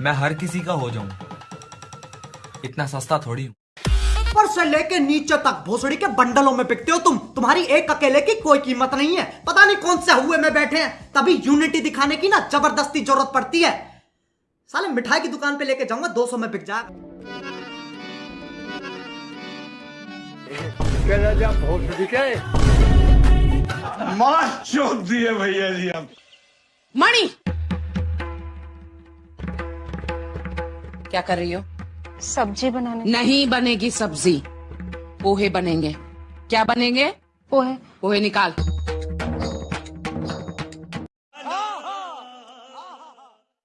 मैं हर किसी का हो जाऊँ। इतना सस्ता थोड़ी हूँ। ऊपर से लेके नीचे तक भोसड़ी के बंडलों में बिकते हो तुम। तुम्हारी एक अकेले की कोई कीमत नहीं है। पता नहीं कौन से हुए में बैठे हैं। तभी यूनिटी दिखाने की ना ज़बरदस्ती ज़रूरत पड़ती है। साले मिठाई की दुकान पे लेके जाऊँगा 200 में बिक जाएगा। मार चौक दिए भैया जी मणि क्या कर रही हो? सब्ज़ी बनाने। नहीं बनेगी सब्ज़ी। पोहे बनेंगे। क्या बनेंगे? पोहे। पोहे निकाल।